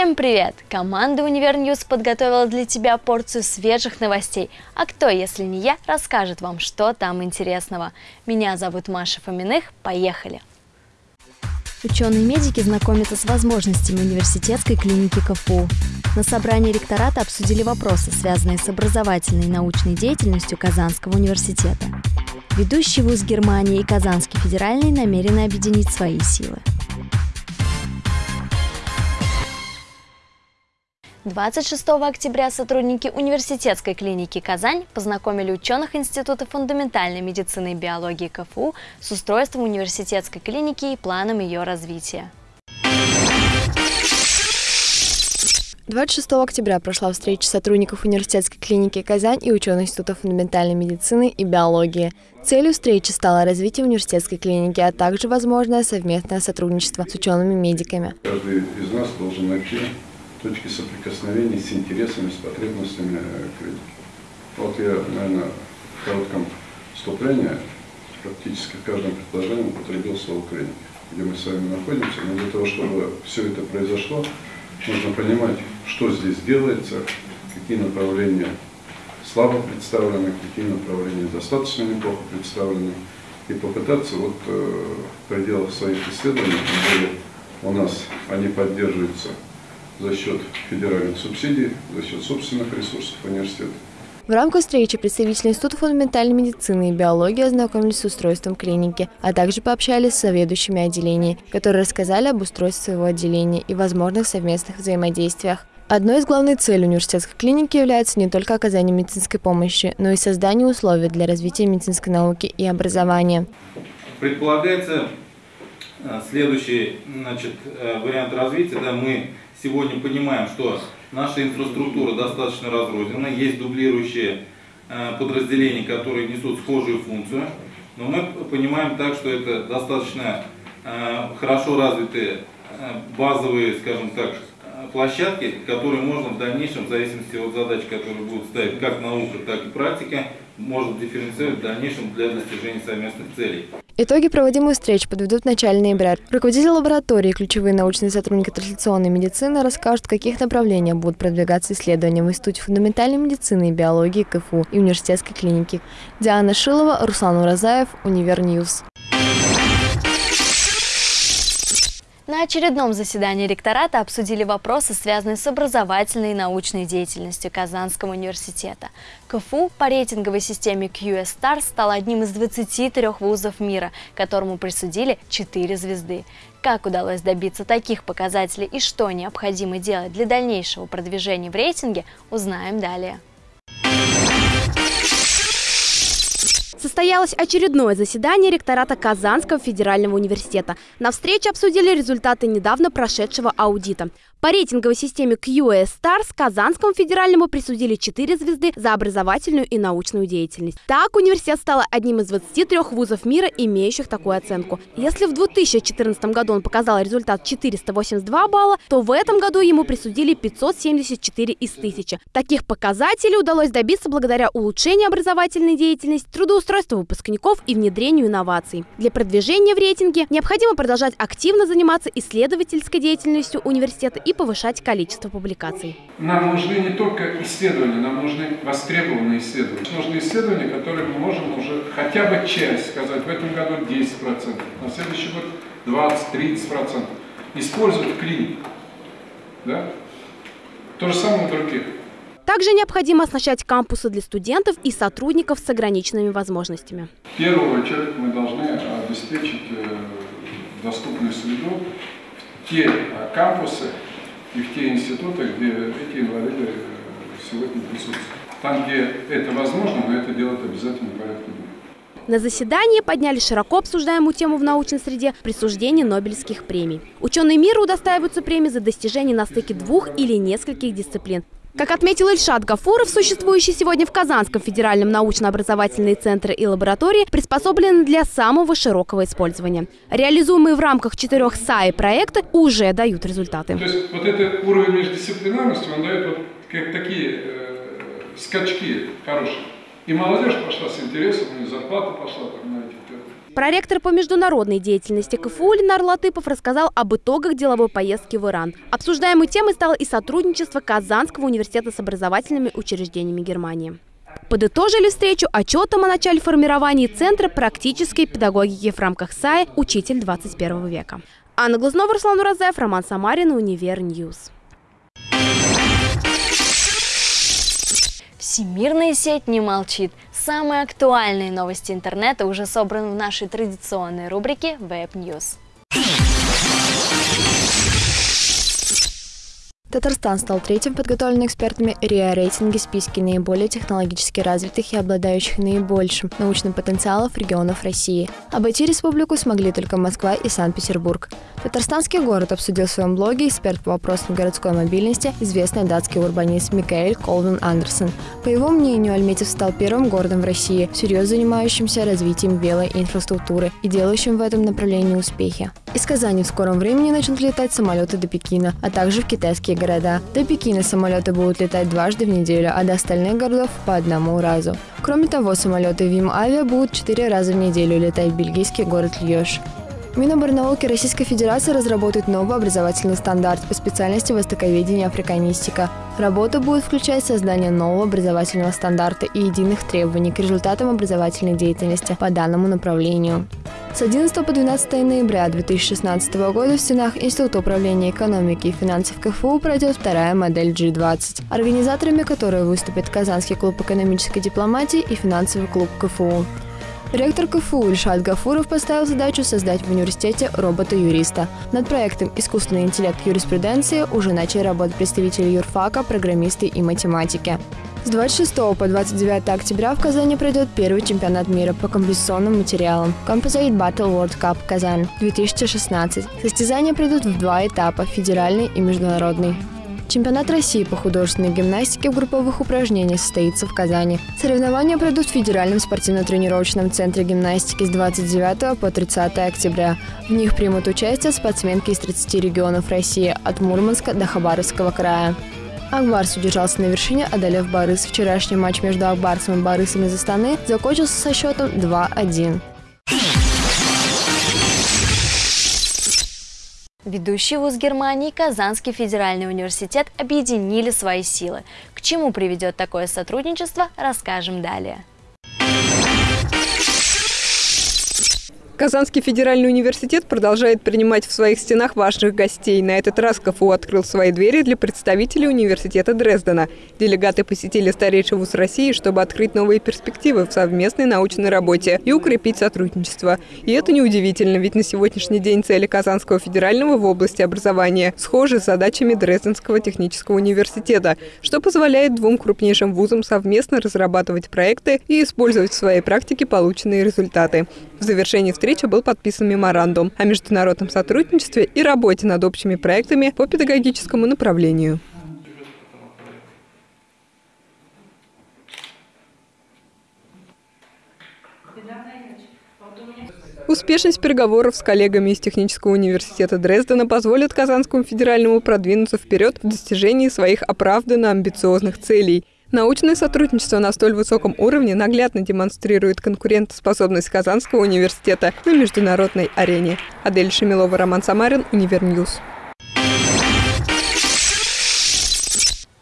Всем привет! Команда Univer News подготовила для тебя порцию свежих новостей. А кто, если не я, расскажет вам, что там интересного. Меня зовут Маша Фоминых. Поехали! Ученые-медики знакомятся с возможностями университетской клиники КФУ. На собрании ректората обсудили вопросы, связанные с образовательной и научной деятельностью Казанского университета. Ведущий вуз Германии и Казанский федеральный намерены объединить свои силы. 26 октября сотрудники университетской клиники «Казань» познакомили ученых Института фундаментальной медицины и биологии КФУ с устройством университетской клиники и планом ее развития. 26 октября прошла встреча сотрудников университетской клиники «Казань» и ученых Института фундаментальной медицины и биологии. Целью встречи стало развитие университетской клиники, а также возможное совместное сотрудничество с учеными-медиками. Каждый из нас должен найти точки соприкосновения с интересами, с потребностями э, клиники. Вот я, наверное, в коротком вступлении практически в каждом предложении употребил слово клиника, где мы с вами находимся. Но для того, чтобы все это произошло, нужно понимать, что здесь делается, какие направления слабо представлены, какие направления достаточно неплохо представлены, и попытаться вот э, в пределах своих исследований, у нас они поддерживаются за счет федеральных субсидий, за счет собственных ресурсов университета. В рамках встречи представители Института фундаментальной медицины и биологии ознакомились с устройством клиники, а также пообщались с заведующими отделений, которые рассказали об устройстве своего отделения и возможных совместных взаимодействиях. Одной из главных целей университетской клиники является не только оказание медицинской помощи, но и создание условий для развития медицинской науки и образования. Предполагается э, следующий значит, э, вариант развития. Да, мы сегодня понимаем, что наша инфраструктура достаточно разрознена, есть дублирующие э, подразделения, которые несут схожую функцию, но мы понимаем так, что это достаточно э, хорошо развитые э, базовые, скажем так, площадки, которые можно в дальнейшем, в зависимости от задач, которые будут ставить как наука, так и практика, может дифференцировать в дальнейшем для достижения совместных целей. Итоги проводимых встреч подведут в начале ноября. Руководитель лаборатории и ключевые научные сотрудники традиционной медицины расскажут, в каких направлениях будут продвигаться исследования в Институте фундаментальной медицины и биологии КФУ и университетской клиники. Диана Шилова, Руслан Уразаев, Univer News. На очередном заседании ректората обсудили вопросы, связанные с образовательной и научной деятельностью Казанского университета. КФУ по рейтинговой системе QS Stars стал одним из 23 вузов мира, которому присудили 4 звезды. Как удалось добиться таких показателей и что необходимо делать для дальнейшего продвижения в рейтинге, узнаем далее. Состоялось очередное заседание ректората Казанского федерального университета. На встрече обсудили результаты недавно прошедшего аудита. По рейтинговой системе QS Stars Казанскому федеральному присудили 4 звезды за образовательную и научную деятельность. Так, университет стал одним из 23 вузов мира, имеющих такую оценку. Если в 2014 году он показал результат 482 балла, то в этом году ему присудили 574 из 1000. Таких показателей удалось добиться благодаря улучшению образовательной деятельности, трудоустройству выпускников и внедрению инноваций. Для продвижения в рейтинге необходимо продолжать активно заниматься исследовательской деятельностью университета и повышать количество публикаций. Нам нужны не только исследования, нам нужны востребованные исследования. Нужны исследования, которые мы можем уже хотя бы часть сказать, в этом году 10%, на следующий год 20-30%. Использовать клинику. Да? То же самое у других. Также необходимо оснащать кампусы для студентов и сотрудников с ограниченными возможностями. В первую очередь мы должны обеспечить э, доступную среду в те э, кампусы, и в те институты, где эти инвалиды э, сегодня присутствуют. Там, где это возможно, но это делать обязательно порядке дня. На заседании подняли широко обсуждаемую тему в научной среде – присуждение Нобелевских премий. Ученые мира удостаиваются премии за достижения на стыке двух или нескольких дисциплин. Как отметил Ильшат Гафуров, существующие сегодня в Казанском федеральном научно-образовательные центры и лаборатории приспособлены для самого широкого использования. Реализуемые в рамках четырех САИ проекты уже дают результаты. То есть вот этот уровень междисциплинарности, он дает вот такие э, скачки хорошие. И молодежь пошла с интересом, и зарплата пошла там, Проректор по международной деятельности КФУ Ленар Латыпов рассказал об итогах деловой поездки в Иран. Обсуждаемой темой стало и сотрудничество Казанского университета с образовательными учреждениями Германии. Подытожили встречу отчетом о начале формирования Центра практической педагогики в рамках САИ «Учитель 21 века». Анна Глазнова, Руслан Уразаев, Роман Самарин, Univer News. Всемирная сеть не молчит. Самые актуальные новости интернета уже собраны в нашей традиционной рубрике Web News. Татарстан стал третьим подготовленным экспертами РИА рейтинге списки наиболее технологически развитых и обладающих наибольшим научным потенциалом регионов России. Обойти республику смогли только Москва и Санкт-Петербург. Татарстанский город обсудил в своем блоге эксперт по вопросам городской мобильности, известный датский урбанист Микаэль Колвин Андерсон. По его мнению, Альметьев стал первым городом в России, всерьез занимающимся развитием велоинфраструктуры и делающим в этом направлении успехи. Из Казани в скором времени начнут летать самолеты до Пекина, а также в китайские города. До Пекина самолеты будут летать дважды в неделю, а до остальных городов по одному разу. Кроме того, самолеты ВИМ Авиа будут четыре раза в неделю летать в бельгийский город Льеж. Миноборнауки Российской Федерации разработает новый образовательный стандарт по специальности востоковедения и африканистика. Работа будет включать создание нового образовательного стандарта и единых требований к результатам образовательной деятельности по данному направлению. С 11 по 12 ноября 2016 года в стенах Института управления экономики и финансов КФУ пройдет вторая модель G20, организаторами которой выступят Казанский клуб экономической дипломатии и финансовый клуб КФУ. Ректор КФУ Ильшат Гафуров поставил задачу создать в университете робота-юриста. Над проектом «Искусственный интеллект юриспруденции» уже начали работать представители юрфака, программисты и математики. С 26 по 29 октября в Казани пройдет первый чемпионат мира по композиционным материалам Composite Battle World Cup Казань 2016. Состязания пройдут в два этапа – федеральный и международный. Чемпионат России по художественной гимнастике в групповых упражнениях состоится в Казани. Соревнования пройдут в Федеральном спортивно-тренировочном центре гимнастики с 29 по 30 октября. В них примут участие спортсменки из 30 регионов России от Мурманска до Хабаровского края. Акбарс удержался на вершине, одолев Барыс. Вчерашний матч между Акбарсом и Барысом из Астаны закончился со счетом 2-1. Ведущий вуз Германии и Казанский федеральный университет объединили свои силы. К чему приведет такое сотрудничество, расскажем далее. Казанский федеральный университет продолжает принимать в своих стенах важных гостей. На этот раз КФУ открыл свои двери для представителей университета Дрездена. Делегаты посетили старейший вуз России, чтобы открыть новые перспективы в совместной научной работе и укрепить сотрудничество. И это неудивительно, ведь на сегодняшний день цели Казанского федерального в области образования схожи с задачами Дрезденского технического университета, что позволяет двум крупнейшим вузам совместно разрабатывать проекты и использовать в своей практике полученные результаты. В завершении встречи встречи был подписан меморандум о международном сотрудничестве и работе над общими проектами по педагогическому направлению. Успешность переговоров с коллегами из Технического университета Дрездена позволит Казанскому федеральному продвинуться вперед в достижении своих оправданно амбициозных целей – Научное сотрудничество на столь высоком уровне наглядно демонстрирует конкурентоспособность Казанского университета на международной арене. Адель Шамилова, Роман Самарин, Univer News.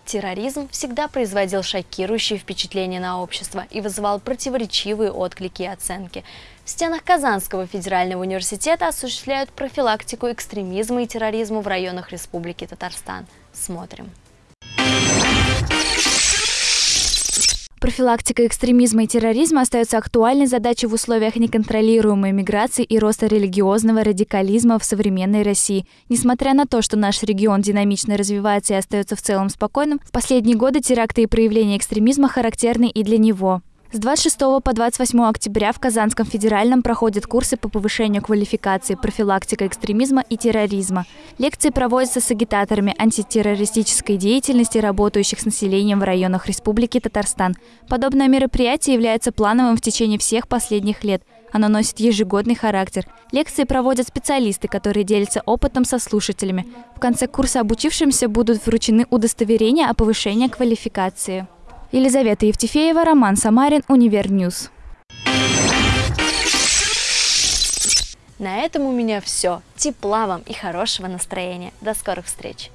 Терроризм всегда производил шокирующие впечатления на общество и вызывал противоречивые отклики и оценки. В стенах Казанского федерального университета осуществляют профилактику экстремизма и терроризма в районах Республики Татарстан. Смотрим. Профилактика экстремизма и терроризма остается актуальной задачей в условиях неконтролируемой миграции и роста религиозного радикализма в современной России. Несмотря на то, что наш регион динамично развивается и остается в целом спокойным, в последние годы теракты и проявления экстремизма характерны и для него. С 26 по 28 октября в Казанском федеральном проходят курсы по повышению квалификации, профилактика экстремизма и терроризма. Лекции проводятся с агитаторами антитеррористической деятельности, работающих с населением в районах Республики Татарстан. Подобное мероприятие является плановым в течение всех последних лет. Оно носит ежегодный характер. Лекции проводят специалисты, которые делятся опытом со слушателями. В конце курса обучившимся будут вручены удостоверения о повышении квалификации. Елизавета Евтефеева, Роман Самарин, Univer News. На этом у меня все. Тепла вам и хорошего настроения. До скорых встреч!